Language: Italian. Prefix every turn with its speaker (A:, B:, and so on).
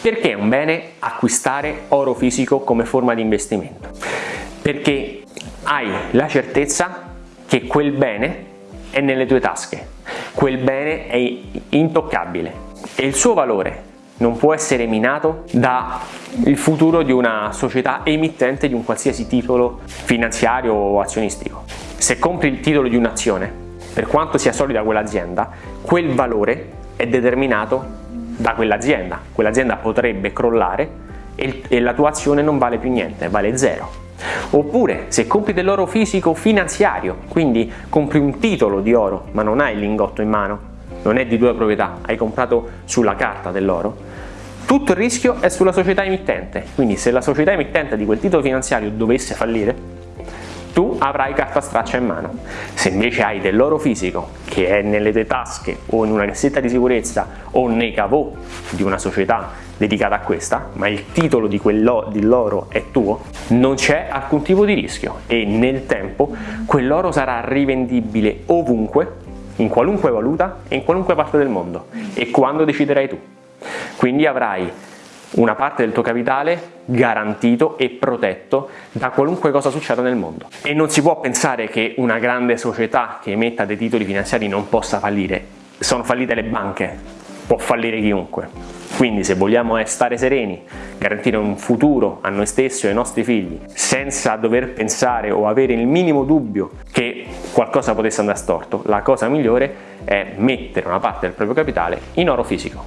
A: Perché è un bene acquistare oro fisico come forma di investimento? Perché hai la certezza che quel bene è nelle tue tasche, quel bene è intoccabile e il suo valore non può essere minato dal futuro di una società emittente di un qualsiasi titolo finanziario o azionistico. Se compri il titolo di un'azione, per quanto sia solida quell'azienda, quel valore è determinato da quell'azienda. Quell'azienda potrebbe crollare e la tua azione non vale più niente, vale zero. Oppure se compri dell'oro fisico finanziario, quindi compri un titolo di oro ma non hai il lingotto in mano, non è di tua proprietà, hai comprato sulla carta dell'oro, tutto il rischio è sulla società emittente, quindi se la società emittente di quel titolo finanziario dovesse fallire, tu avrai carta straccia in mano. Se invece hai dell'oro fisico che è nelle tue tasche o in una cassetta di sicurezza o nei cavò di una società dedicata a questa, ma il titolo di quell'oro è tuo, non c'è alcun tipo di rischio e nel tempo quell'oro sarà rivendibile ovunque, in qualunque valuta e in qualunque parte del mondo e quando deciderai tu. Quindi avrai una parte del tuo capitale garantito e protetto da qualunque cosa succeda nel mondo. E non si può pensare che una grande società che emetta dei titoli finanziari non possa fallire. Sono fallite le banche, può fallire chiunque. Quindi se vogliamo stare sereni, garantire un futuro a noi stessi e ai nostri figli, senza dover pensare o avere il minimo dubbio che qualcosa potesse andare storto, la cosa migliore è mettere una parte del proprio capitale in oro fisico.